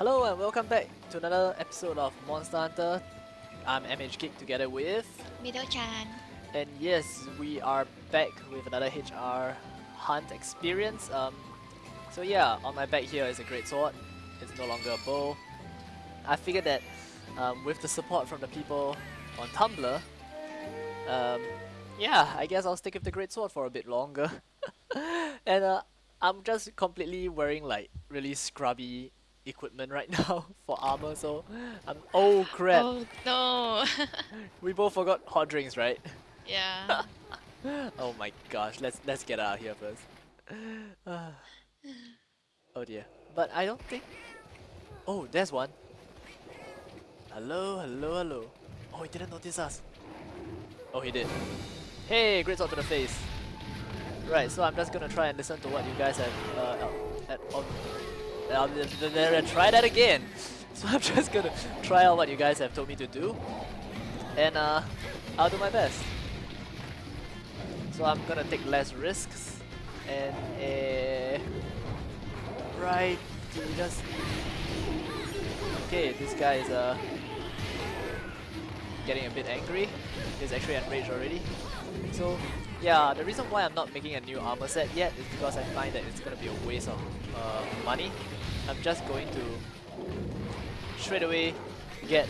Hello and welcome back to another episode of Monster Hunter. I'm MH Geek together with, Middle-chan. and yes, we are back with another HR hunt experience. Um, so yeah, on my back here is a great sword. It's no longer a bow. I figured that um, with the support from the people on Tumblr, um, yeah, I guess I'll stick with the great sword for a bit longer. and uh, I'm just completely wearing like really scrubby equipment right now for armor, so I'm oh crap. Oh no. We both forgot hot drinks, right? yeah. oh my gosh, let's let's get out of here first. Oh dear. But I don't think Oh, there's one. Hello, hello, hello. Oh, he didn't notice us. Oh, he did. Hey, great sword to the face. Right, so I'm just gonna try and listen to what you guys have uh, at, on I'll try that again. So I'm just gonna try out what you guys have told me to do, and uh, I'll do my best. So I'm gonna take less risks, and uh, right, just okay. This guy is uh getting a bit angry. He's actually enraged already. So yeah, the reason why I'm not making a new armor set yet is because I find that it's gonna be a waste of uh, money. I'm just going to straight away get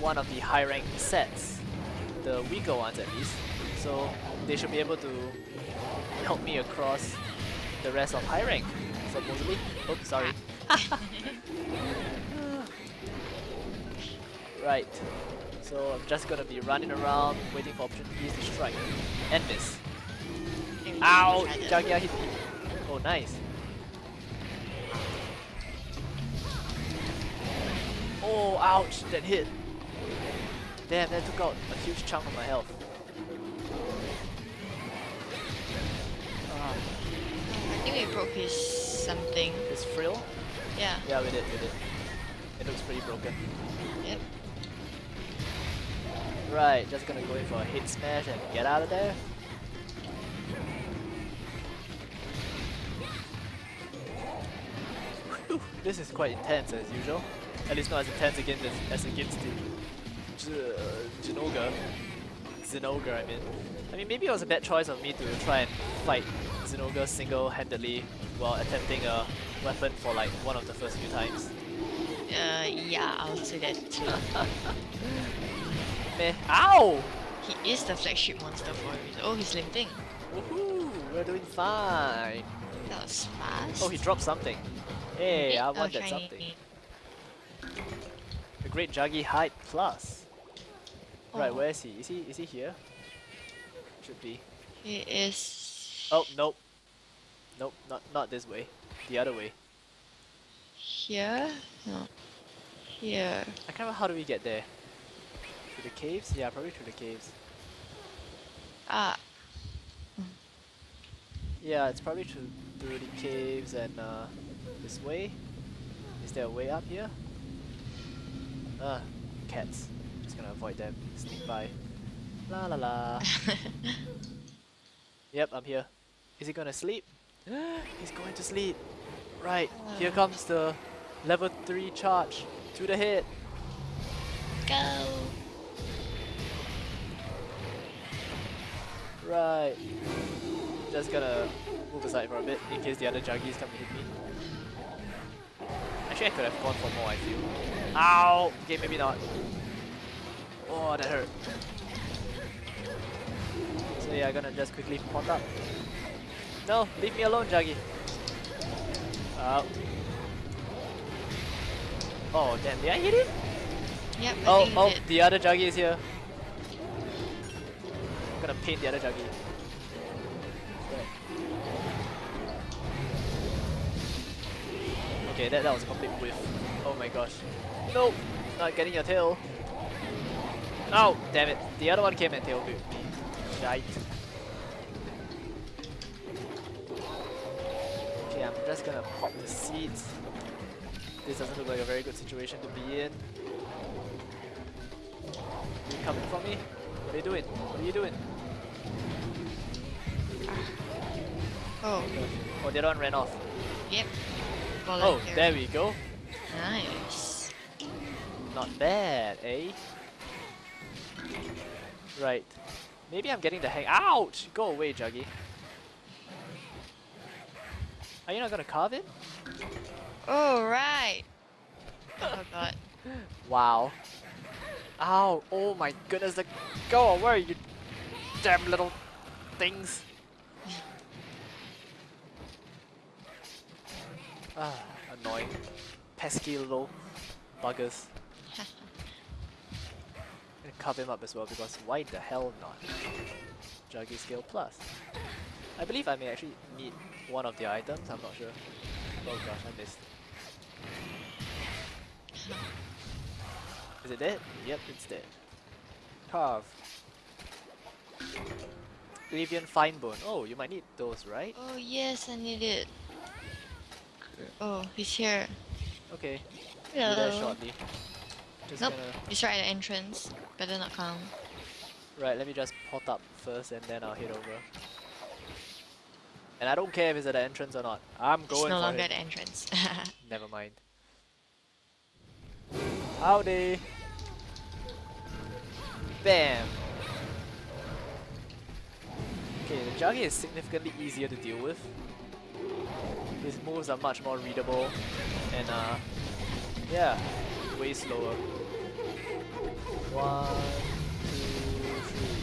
one of the high rank sets, the weaker ones at least, so they should be able to help me across the rest of high rank, supposedly. Oops, sorry. right, so I'm just gonna be running around waiting for opportunities to strike and miss. Ow! Jaggia hit me. Oh, nice. Oh, ouch, that hit. Damn, that took out a huge chunk of my health. Ah, I think we broke his something. his frill? Yeah. Yeah, we did, we did. It looks pretty broken. Yep. Right, just gonna go in for a hit smash and get out of there. Whew, this is quite intense as usual. At least not as intense against as, as against the J- Jinoga. Zinogre, I mean. I mean, maybe it was a bad choice of me to try and fight Zinogre single-handedly while attempting a weapon for like one of the first few times. Uh, yeah, I'll say that too. Meh. Ow! he is the flagship monster for a reason. Oh, he's limping. Woohoo! We're doing fine. That was fast. Oh, he dropped something. Hey, I Oh, want that something. The Great Juggy Hide Plus. Right, Oh. where is he? Is he is he here? Should be. He is Oh, nope. Nope, not not this way. The other way. here. No. Here. I can't remember how do we get there. Through the caves? Yeah, probably through the caves. Ah. Yeah, it's probably through through the caves and uh, this way. Is there a way up here? Ah, cats. Just gonna avoid them. Sneak by. La la la. Yep, I'm here. Is he gonna sleep? He's going to sleep. Right, here comes the level 3 charge. To the head. Go. Right. Just gonna move aside for a bit in case the other juggies come to hit me. Actually, I could have gone for more, I feel. Ow! Okay, maybe not. Oh, that hurt. So yeah, I'm gonna just quickly pot up. No, leave me alone, Juggy. Ow. Oh, damn, did I hit him? Yep. I Oh, oh, did. the other Juggy is here. I'm gonna paint the other Juggy. Okay, that, that was a complete whiff. Oh my gosh. Nope, not getting your tail. Oh, damn it. The other one came and tail me. Shite. Okay, I'm just gonna pop the seeds. This doesn't look like a very good situation to be in. You coming for me? What are you doing? What are you doing? Oh. Oh, the other one ran off. Yep. Oh, there we go. Nice. Not bad, eh? Right. Maybe I'm getting the hang- Ouch! Go away, Juggy. Are you not gonna carve it? Oh, right. Oh god. Wow. Ow! Oh my goodness, the- go away, you damn little things! Ah, annoying. Pesky little buggers. gonna carve him up as well because why the hell not? Juggy Scale Plus. I believe I may actually need one of the items, I'm not sure. Oh gosh, I missed. Is it dead? Yep, it's dead. Carve. Livian Fine Bone. Oh, you might need those, right? Oh yes, I need it. Oh, he's here. Okay, be there Hello. shortly. Just Nope. gonna... He's right at the entrance. Better not come. Right, let me just pot up first and then I'll head over. And I don't care if it's at the entrance or not. I'm He's going no for longer it. at the entrance. Never mind. Howdy! Bam! Okay, the Juggy is significantly easier to deal with. His moves are much more readable and uh yeah, way slower. One, two, three.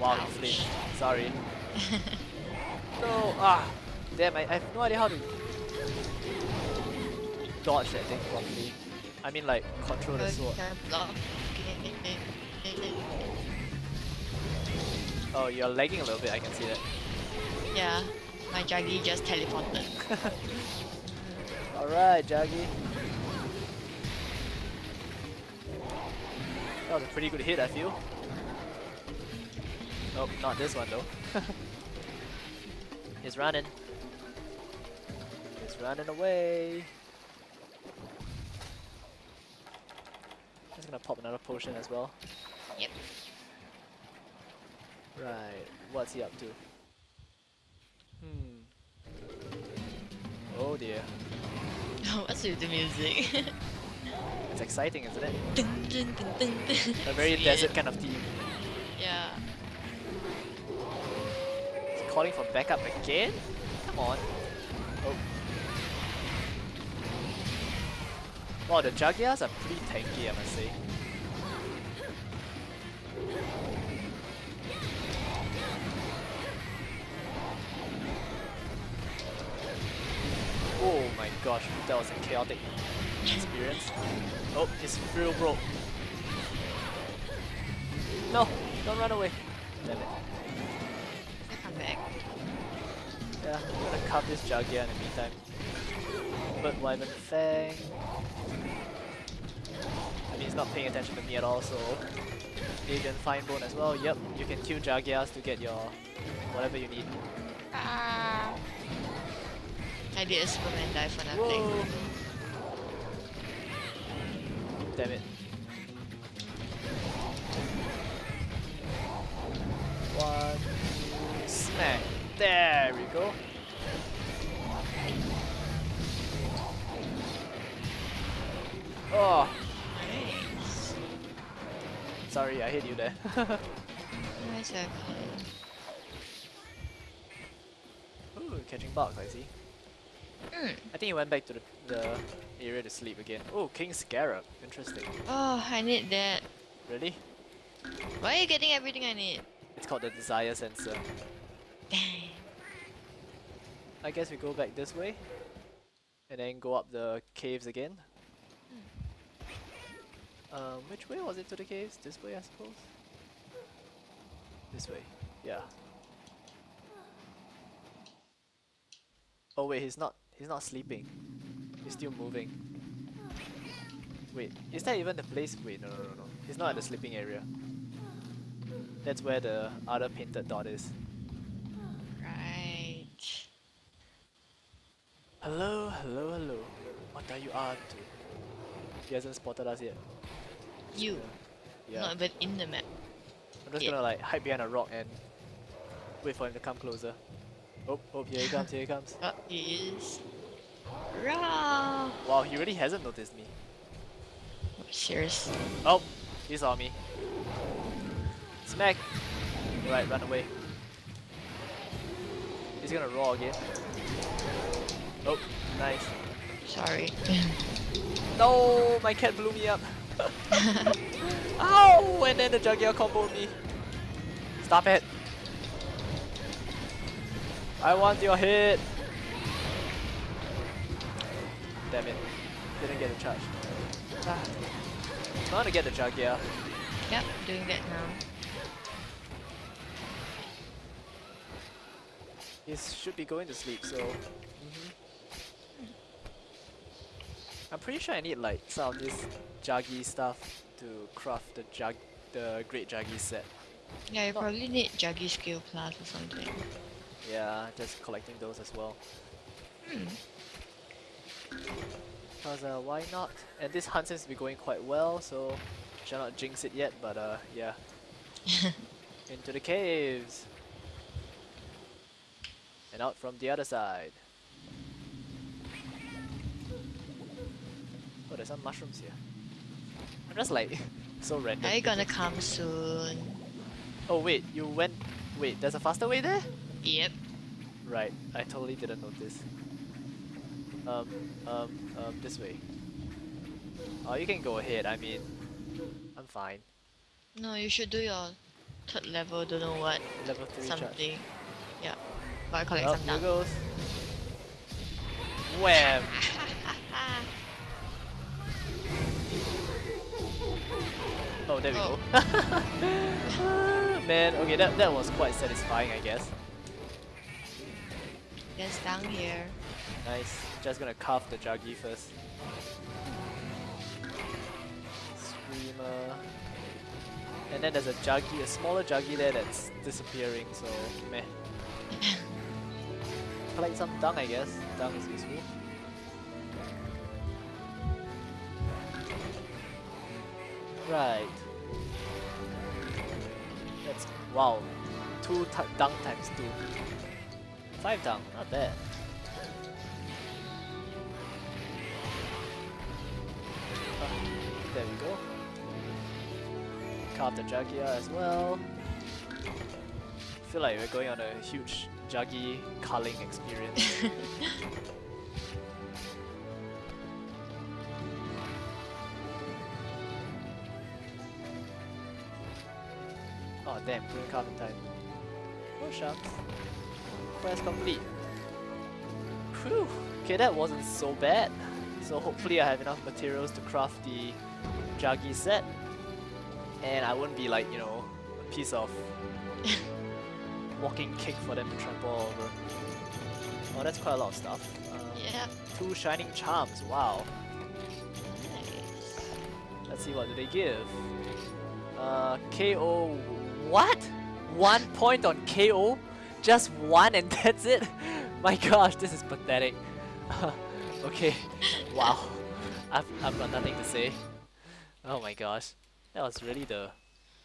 Wow, he flinched. Sorry. no, ah! Damn, I, I have no idea how to dodge that thing properly. I mean like control the sword. Oh, you're lagging a little bit, I can see that. yeah, my Jaggi just teleported. Alright, Jaggi. That was a pretty good hit, I feel. Nope, not this one though. He's running. He's running away. Just gonna pop another potion as well. Yep. Right, what's he up to? Oh dear. Oh, What's with the music? It's exciting, isn't it? Dun, dun, dun. A very desert kind of theme. Yeah. He's calling for backup again? Come on. Oh. Wow, the Jaggias are pretty tanky, I must say. That was a chaotic experience. Oh, his real broke. No, don't run away. Damn it. Come back. Yeah, I'm gonna carve this Jaggia in the meantime. But Wyvern Fang. I mean, he's not paying attention to me at all, so. Avian Fine Bone as well. Yep, you can kill Jaggias to get your whatever you need. Ah. I did a Superman dive for nothing. Whoa! Damn it. One, two, smack. There we go. Oh, Nice. sorry, I hit you there. Nice, okay. Ooh, catching bugs, I see. Mm. I think he went back to the, the area to sleep again. Oh, King Scarab. Interesting. Oh, I need that. Really? Why are you getting everything I need? It's called the Desire Sensor. Dang. I guess we go back this way. And then go up the caves again. Um, which way was it to the caves? This way, I suppose? This way, yeah. Oh wait, he's not, he's not sleeping. He's still moving. Wait, is that even the place? Wait, no, no, no, no. He's not at the sleeping area. That's where the other painted dot is. Right. Hello, hello, hello. What are you up to? He hasn't spotted us yet. You. Yeah. Not even in the map. I'm just yeah. gonna like hide behind a rock and wait for him to come closer. Oh, oh, here he comes, here he comes. Oh, he is. Rah! Wow, he really hasn't noticed me. Serious. Oh, he saw me. Smack! Right, run away. He's gonna roar again. Oh, nice. Sorry. No, my cat blew me up. Ow! Oh, and then the Juggia comboed me. Stop it. I want your hit. Damn it. Didn't get the charge. Ah. I'm gonna get the Juggia. yep, doing that now. He should be going to sleep, so. mhm. I'm pretty sure I need like some of this Jaggi stuff to craft the Jug, the Great Jaggi set. Yeah, you Not- probably need Jaggi Skill Plus or something. Yeah, just collecting those as well. Hmm. Cause uh, why not? And this hunt seems to be going quite well, so shall not jinx it yet. But uh, yeah, into the caves and out from the other side. Oh, there's some mushrooms here. I'm just like so random. Are you gonna come soon? Oh wait, you went. Wait, there's a faster way there. Yep. Right, I totally didn't notice. Um, um, um, this way. Oh, you can go ahead. I mean, I'm fine. No, you should do your third level, don't know what, Level three charge. something. Yeah. But I collect Well, some goes. Wham! Oh, there we Oh. go. Ah, Man, okay, that that was quite satisfying, I guess. There's down here. Nice. Just gonna cuff the Juggy first. Screamer. And then there's a Juggy, a smaller Juggy there that's disappearing, so meh. Collect some dung, I guess. Dung is useful. Right. That's wow. Two dung times two. Five dung, not bad. Carve the Juggia as well. I feel like we're going on a huge Juggy culling experience. oh damn, couldn't carve in time. Oh shucks. Quest complete. Whew. Okay, that wasn't so bad. So hopefully I have enough materials to craft the Juggy set. And I wouldn't be like, you know, a piece of walking cake for them to trample over. Oh, that's quite a lot of stuff. Um, Yeah. Two shining charms, wow. Nice. Let's see what do they give. Uh, KO. What? One point on KO? Just one and that's it? My gosh, this is pathetic. okay, wow. I've, I've got nothing to say. Oh my gosh. That was really the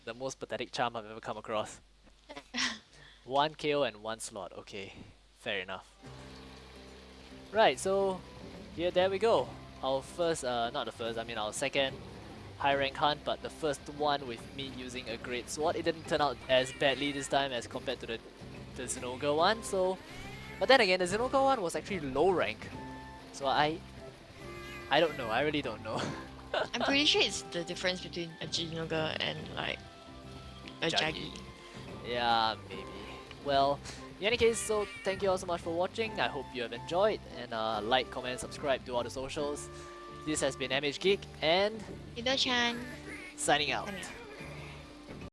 the most pathetic charm I've ever come across. one KO and one slot. Okay, fair enough. Right, so here, there we go. Our first, uh, not the first, I mean our second high rank hunt, but the first one with me using a great sword. It didn't turn out as badly this time as compared to the the Zinogre one. So, but then again, the Zinogre one was actually low rank. So I, I don't know. I really don't know. I'm pretty sure it's the difference between a Jinoga and like a Jaggi. Yeah, maybe. Well, in any case, so thank you all so much for watching. I hope you have enjoyed and uh, like, comment, subscribe to all the socials. This has been MH Geek and out. Signing out.